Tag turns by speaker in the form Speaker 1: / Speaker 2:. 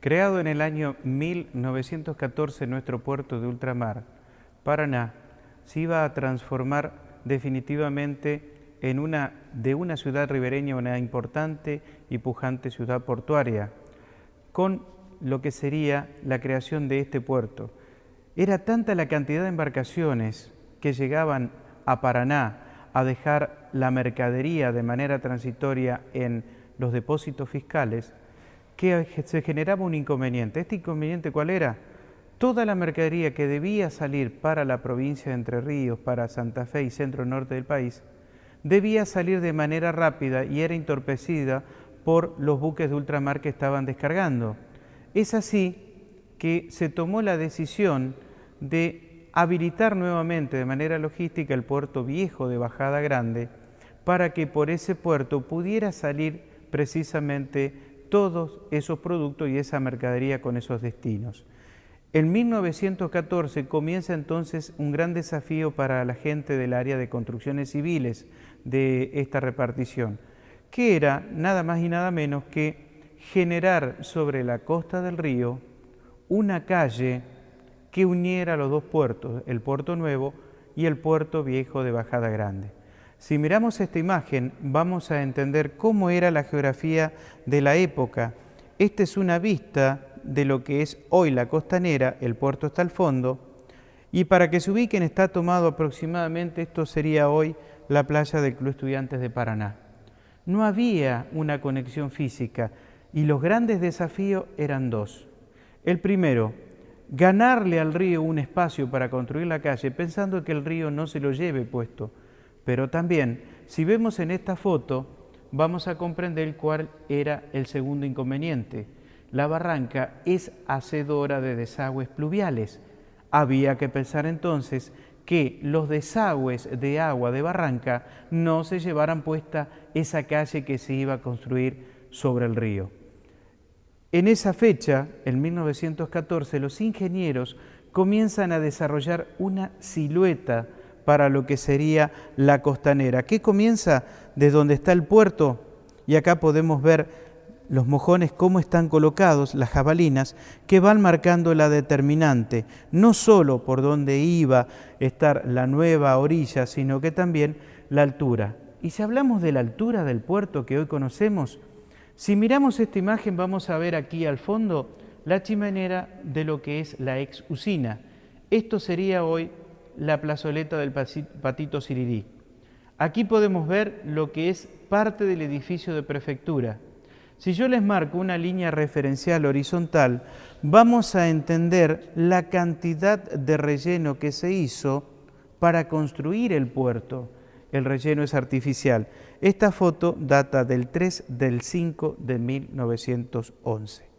Speaker 1: Creado en el año 1914 nuestro puerto de ultramar, Paraná se iba a transformar definitivamente en una, de una ciudad ribereña una importante y pujante ciudad portuaria, con lo que sería la creación de este puerto. Era tanta la cantidad de embarcaciones que llegaban a Paraná a dejar la mercadería de manera transitoria en los depósitos fiscales, que se generaba un inconveniente. ¿Este inconveniente cuál era? Toda la mercadería que debía salir para la provincia de Entre Ríos, para Santa Fe y centro norte del país, debía salir de manera rápida y era entorpecida por los buques de ultramar que estaban descargando. Es así que se tomó la decisión de habilitar nuevamente de manera logística el puerto viejo de Bajada Grande para que por ese puerto pudiera salir precisamente todos esos productos y esa mercadería con esos destinos. En 1914 comienza entonces un gran desafío para la gente del área de construcciones civiles de esta repartición, que era nada más y nada menos que generar sobre la costa del río una calle que uniera los dos puertos, el puerto nuevo y el puerto viejo de Bajada Grande. Si miramos esta imagen vamos a entender cómo era la geografía de la época. Esta es una vista de lo que es hoy la costanera, el puerto está al fondo, y para que se ubiquen está tomado aproximadamente, esto sería hoy la playa del Club Estudiantes de Paraná. No había una conexión física y los grandes desafíos eran dos. El primero, ganarle al río un espacio para construir la calle pensando que el río no se lo lleve puesto, pero también, si vemos en esta foto, vamos a comprender cuál era el segundo inconveniente. La barranca es hacedora de desagües pluviales. Había que pensar entonces que los desagües de agua de barranca no se llevaran puesta esa calle que se iba a construir sobre el río. En esa fecha, en 1914, los ingenieros comienzan a desarrollar una silueta para lo que sería la costanera, que comienza de donde está el puerto y acá podemos ver los mojones cómo están colocados, las jabalinas, que van marcando la determinante, no solo por donde iba a estar la nueva orilla, sino que también la altura. Y si hablamos de la altura del puerto que hoy conocemos, si miramos esta imagen vamos a ver aquí al fondo la chimenera de lo que es la ex usina. Esto sería hoy la plazoleta del Patito Sirirí. Aquí podemos ver lo que es parte del edificio de prefectura. Si yo les marco una línea referencial horizontal, vamos a entender la cantidad de relleno que se hizo para construir el puerto. El relleno es artificial. Esta foto data del 3 del 5 de 1911.